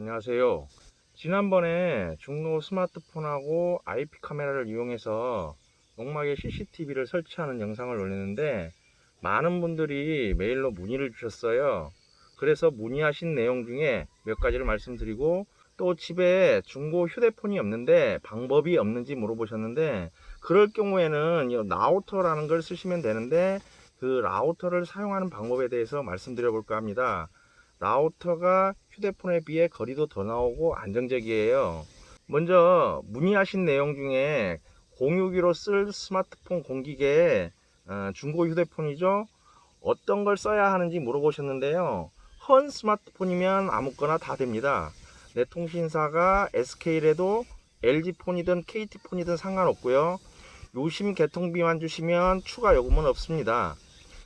안녕하세요. 지난번에 중고 스마트폰하고 IP 카메라를 이용해서 농막에 CCTV를 설치하는 영상을 올렸는데 많은 분들이 메일로 문의를 주셨어요. 그래서 문의하신 내용 중에 몇 가지를 말씀드리고 또 집에 중고 휴대폰이 없는데 방법이 없는지 물어보셨는데 그럴 경우에는 이 라우터라는 걸 쓰시면 되는데 그 라우터를 사용하는 방법에 대해서 말씀드려 볼까 합니다. 라우터가 휴대폰에 비해 거리도 더 나오고 안정적이에요. 먼저 문의하신 내용 중에 공유기로 쓸 스마트폰 공기계에 어, 중고 휴대폰이죠. 어떤 걸 써야 하는지 물어보셨는데요. 헌 스마트폰이면 아무거나 다 됩니다. 내 통신사가 SK래도 LG폰이든 KT폰이든 상관없고요. 요심 개통비만 주시면 추가 요금은 없습니다.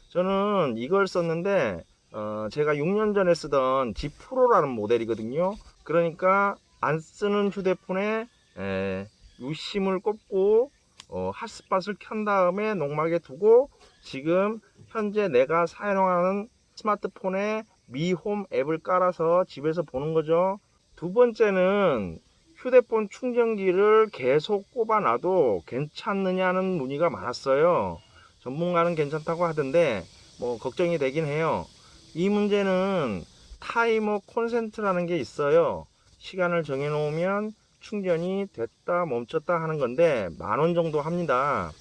저는 이걸 썼는데 어, 제가 6년 전에 쓰던 G 프로라는 모델이거든요. 그러니까 안 쓰는 휴대폰에 에, 유심을 꼽고 어, 핫스팟을 켠 다음에 농막에 두고 지금 현재 내가 사용하는 스마트폰에 미홈 앱을 깔아서 집에서 보는 거죠. 두 번째는 휴대폰 충전기를 계속 꼽아놔도 괜찮느냐는 문의가 많았어요. 전문가는 괜찮다고 하던데 뭐 걱정이 되긴 해요. 이 문제는 타이머 콘센트라는 게 있어요. 시간을 정해 놓으면 충전이 됐다 멈췄다 하는 건데 만 원 정도 합니다.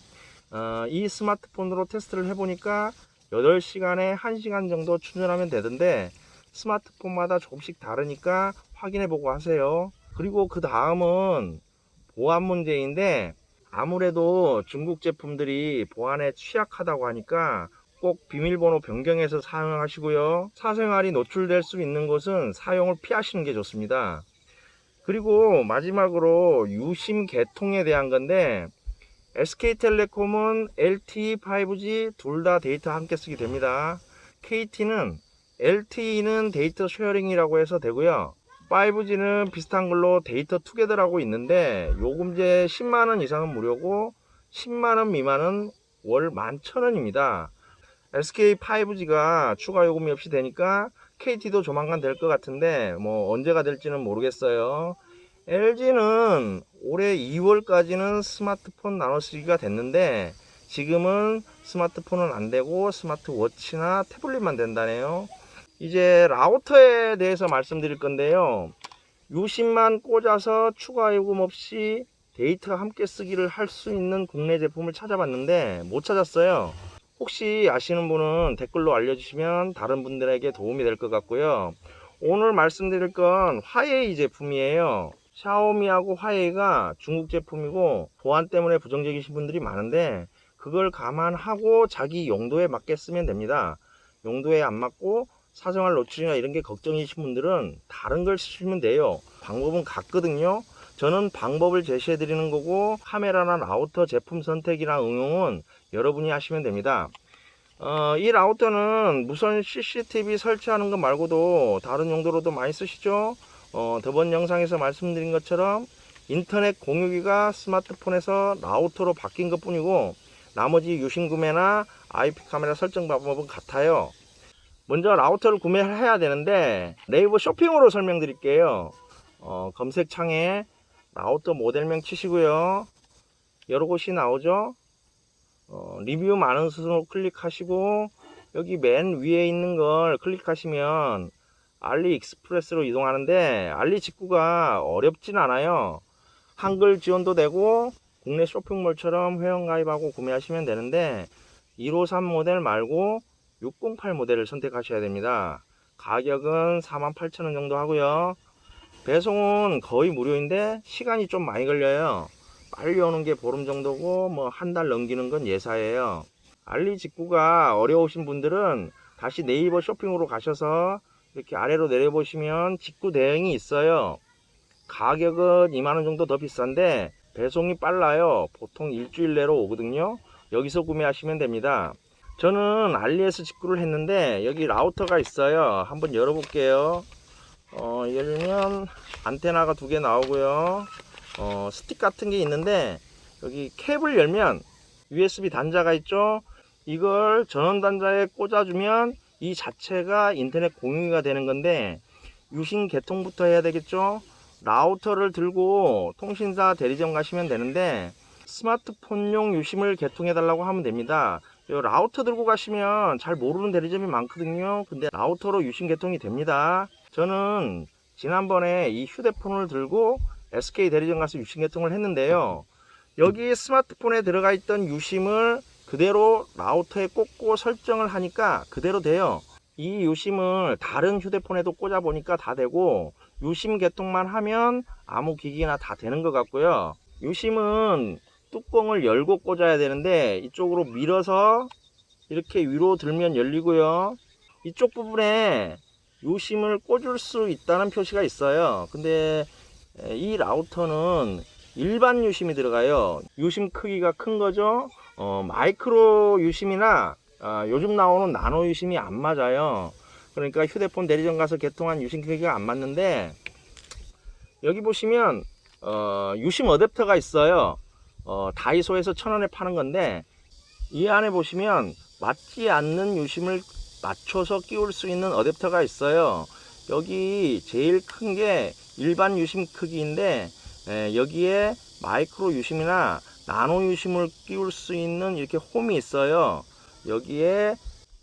어, 이 스마트폰으로 테스트를 해보니까 8시간에 1시간 정도 충전하면 되던데 스마트폰마다 조금씩 다르니까 확인해 보고 하세요. 그리고 그 다음은 보안 문제인데 아무래도 중국 제품들이 보안에 취약하다고 하니까 꼭 비밀번호 변경해서 사용하시고요. 사생활이 노출될 수 있는 곳은 사용을 피하시는 게 좋습니다. 그리고 마지막으로 유심 개통에 대한 건데 SK텔레콤은 LTE, 5G 둘 다 데이터 함께 쓰게 됩니다. KT는 LTE는 데이터 sharing이라고 해서 되고요. 5G는 비슷한 걸로 데이터 투게더라고 있는데 요금제 10만원 이상은 무료고 10만원 미만은 월 11,000원입니다. SK 5G가 추가 요금이 없이 되니까 KT도 조만간 될 것 같은데 뭐 언제가 될지는 모르겠어요. LG는 올해 2월까지는 스마트폰 나눠쓰기가 됐는데 지금은 스마트폰은 안 되고 스마트워치나 태블릿만 된다네요. 이제 라우터에 대해서 말씀드릴 건데요. 유심만 꽂아서 추가 요금 없이 데이터 함께 쓰기를 할 수 있는 국내 제품을 찾아봤는데 못 찾았어요. 혹시 아시는 분은 댓글로 알려주시면 다른 분들에게 도움이 될 것 같고요. 오늘 말씀드릴 건 화웨이 제품이에요. 샤오미하고 화웨이가 중국 제품이고 보안 때문에 부정적이신 분들이 많은데 그걸 감안하고 자기 용도에 맞게 쓰면 됩니다. 용도에 안 맞고 사생활 노출이나 이런 게 걱정이신 분들은 다른 걸 쓰시면 돼요. 방법은 같거든요. 저는 방법을 제시해 드리는 거고 카메라나 라우터 제품 선택이나 응용은 여러분이 하시면 됩니다. 어, 이 라우터는 무선 CCTV 설치하는 것 말고도 다른 용도로도 많이 쓰시죠. 어, 저번 영상에서 말씀드린 것처럼 인터넷 공유기가 스마트폰에서 라우터로 바뀐 것 뿐이고 나머지 유심 구매나 IP 카메라 설정 방법은 같아요. 먼저 라우터를 구매를 해야 되는데 네이버 쇼핑으로 설명드릴게요. 어, 검색창에 라우터 모델명 치시고요. 여러 곳이 나오죠. 어, 리뷰 많은 순으로 클릭하시고 여기 맨 위에 있는 걸 클릭하시면 알리익스프레스로 이동하는데 알리 직구가 어렵진 않아요. 한글 지원도 되고 국내 쇼핑몰처럼 회원가입하고 구매하시면 되는데 153 모델 말고 608 모델을 선택하셔야 됩니다. 가격은 48,000원 정도 하고요. 배송은 거의 무료인데 시간이 좀 많이 걸려요. 빨리 오는 게 보름 정도고 뭐 한 달 넘기는 건 예사예요. 알리 직구가 어려우신 분들은 다시 네이버 쇼핑으로 가셔서 이렇게 아래로 내려보시면 직구 대행이 있어요. 가격은 2만원 정도 더 비싼데 배송이 빨라요. 보통 일주일 내로 오거든요. 여기서 구매하시면 됩니다. 저는 알리에서 직구를 했는데 여기 라우터가 있어요. 한번 열어볼게요. 어, 열면 안테나가 두 개 나오고요. 어, 스틱 같은 게 있는데 여기 캡을 열면 USB 단자가 있죠. 이걸 전원 단자에 꽂아주면 이 자체가 인터넷 공유가 되는 건데 유심 개통부터 해야 되겠죠 라우터를 들고 통신사 대리점 가시면 되는데 스마트폰용 유심을 개통해 달라고 하면 됩니다 이 라우터 들고 가시면 잘 모르는 대리점이 많거든요 근데 라우터로 유심 개통이 됩니다 저는 지난번에 이 휴대폰을 들고 SK 대리점 가서 유심 개통을 했는데요. 여기 스마트폰에 들어가 있던 유심을 그대로 라우터에 꽂고 설정을 하니까 그대로 돼요. 이 유심을 다른 휴대폰에도 꽂아 보니까 다 되고 유심 개통만 하면 아무 기기나 다 되는 것 같고요. 유심은 뚜껑을 열고 꽂아야 되는데 이쪽으로 밀어서 이렇게 위로 들면 열리고요. 이쪽 부분에 유심을 꽂을 수 있다는 표시가 있어요. 근데 이 라우터는 일반 유심이 들어가요. 유심 크기가 큰 거죠? 어, 마이크로 유심이나 아, 요즘 나오는 나노 유심이 안 맞아요. 그러니까 휴대폰 대리점 가서 개통한 유심 크기가 안 맞는데 여기 보시면 어, 유심 어댑터가 있어요. 어, 다이소에서 천원에 파는 건데 이 안에 보시면 맞지 않는 유심을 맞춰서 끼울 수 있는 어댑터가 있어요. 여기 제일 큰 게 일반 유심 크기인데 에, 여기에 마이크로 유심이나 나노 유심을 끼울 수 있는 이렇게 홈이 있어요. 여기에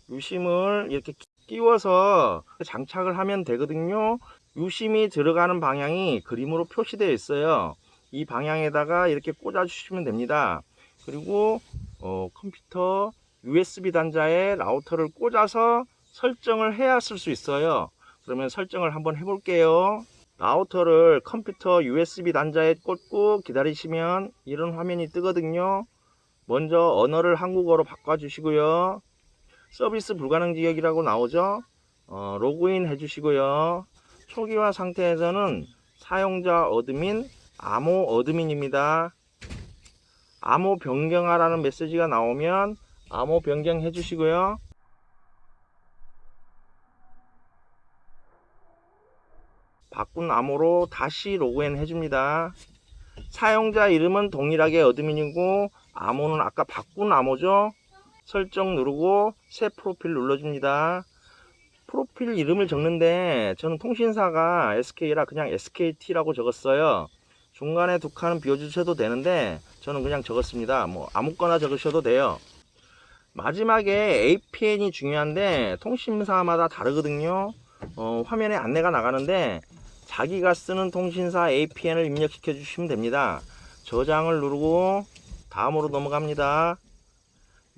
유심을 이렇게 끼워서 장착을 하면 되거든요. 유심이 들어가는 방향이 그림으로 표시되어 있어요. 이 방향에다가 이렇게 꽂아 주시면 됩니다. 그리고 어, 컴퓨터 USB 단자에 라우터를 꽂아서 설정을 해야 쓸 수 있어요. 그러면 설정을 한번 해 볼게요. 라우터를 컴퓨터 USB 단자에 꽂고 기다리시면 이런 화면이 뜨거든요. 먼저 언어를 한국어로 바꿔 주시고요. 서비스 불가능 지역이라고 나오죠? 어, 로그인 해 주시고요. 초기화 상태에서는 사용자 admin 암호 admin입니다. 암호 변경하라는 메시지가 나오면 암호 변경해 주시고요 바꾼 암호로 다시 로그인 해줍니다. 사용자 이름은 동일하게 어드민이고 암호는 아까 바꾼 암호죠. 설정 누르고 새 프로필 눌러줍니다. 프로필 이름을 적는데 저는 통신사가 SK라 그냥 SKT라고 적었어요. 중간에 두 칸은 비워주셔도 되는데 저는 그냥 적었습니다. 뭐 아무거나 적으셔도 돼요. 마지막에 APN이 중요한데 통신사마다 다르거든요. 어, 화면에 안내가 나가는데 자기가 쓰는 통신사 APN을 입력시켜 주시면 됩니다. 저장을 누르고 다음으로 넘어갑니다.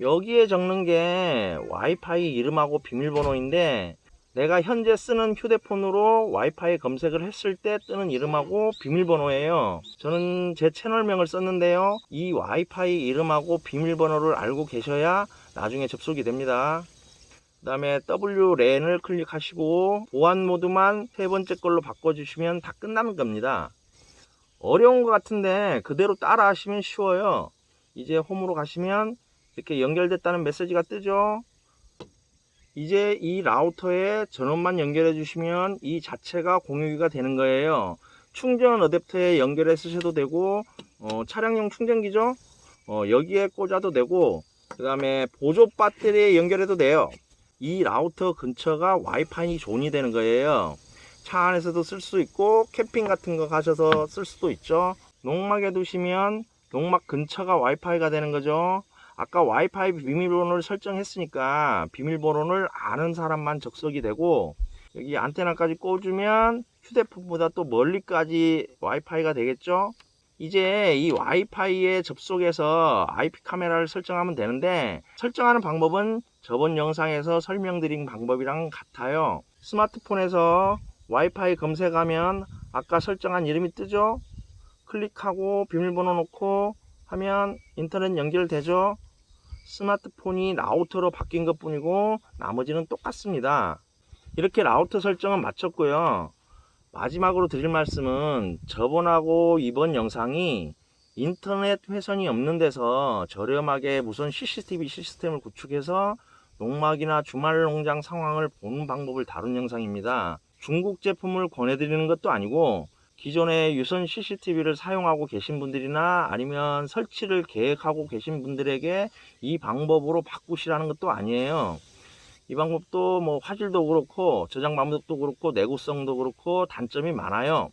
여기에 적는 게 와이파이 이름하고 비밀번호인데 내가 현재 쓰는 휴대폰으로 와이파이 검색을 했을 때 뜨는 이름하고 비밀번호예요. 저는 제 채널명을 썼는데요. 이 와이파이 이름하고 비밀번호를 알고 계셔야 나중에 접속이 됩니다. 그 다음에 WLAN을 클릭하시고 보안 모드만 세 번째 걸로 바꿔주시면 다 끝나는 겁니다. 어려운 것 같은데 그대로 따라 하시면 쉬워요. 이제 홈으로 가시면 이렇게 연결됐다는 메시지가 뜨죠. 이제 이 라우터에 전원만 연결해 주시면 이 자체가 공유기가 되는 거예요. 충전 어댑터에 연결해 쓰셔도 되고 어, 차량용 충전기죠. 어, 여기에 꽂아도 되고 그 다음에 보조 배터리에 연결해도 돼요. 이 라우터 근처가 와이파이 존이 되는 거예요. 차 안에서도 쓸 수 있고 캠핑 같은 거 가셔서 쓸 수도 있죠. 농막에 두시면 농막 근처가 와이파이가 되는 거죠. 아까 와이파이 비밀번호를 설정했으니까 비밀번호를 아는 사람만 접속이 되고 여기 안테나까지 꽂으면 휴대폰보다 또 멀리까지 와이파이가 되겠죠. 이제 이 와이파이에 접속해서 IP 카메라를 설정하면 되는데 설정하는 방법은 저번 영상에서 설명드린 방법이랑 같아요. 스마트폰에서 와이파이 검색하면 아까 설정한 이름이 뜨죠? 클릭하고 비밀번호 넣고 하면 인터넷 연결되죠? 스마트폰이 라우터로 바뀐 것 뿐이고 나머지는 똑같습니다. 이렇게 라우터 설정은 마쳤고요. 마지막으로 드릴 말씀은 저번하고 이번 영상이 인터넷 회선이 없는 데서 저렴하게 무선 CCTV 시스템을 구축해서 농막이나 주말 농장 상황을 보는 방법을 다룬 영상입니다. 중국 제품을 권해드리는 것도 아니고 기존에 유선 CCTV를 사용하고 계신 분들이나 아니면 설치를 계획하고 계신 분들에게 이 방법으로 바꾸시라는 것도 아니에요. 이 방법도 뭐 화질도 그렇고 저장 방법도 그렇고 내구성도 그렇고 단점이 많아요.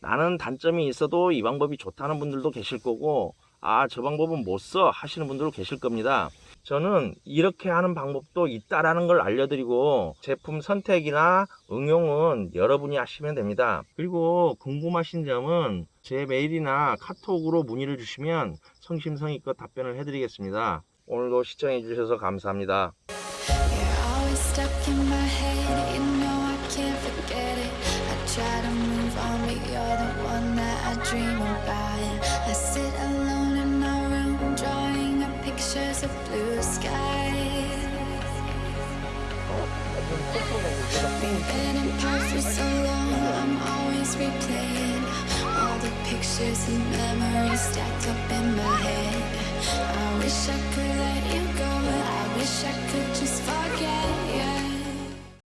나는 단점이 있어도 이 방법이 좋다는 분들도 계실 거고 아 저 방법은 못 써 하시는 분들도 계실 겁니다. 저는 이렇게 하는 방법도 있다라는 걸 알려드리고 제품 선택이나 응용은 여러분이 하시면 됩니다. 그리고 궁금하신 점은 제 메일이나 카톡으로 문의를 주시면 성심성의껏 답변을 해드리겠습니다. 오늘도 시청해 주셔서 감사합니다. Stuck in my head, you know I can't forget it. I try to move on, but you're the one that I dream about. I sit alone in my room, drawing up pictures of blue skies. We've been apart for so long, I'm always replaying all the pictures and memories stacked up in my head. I wish I could let you go, I wish I could just forget.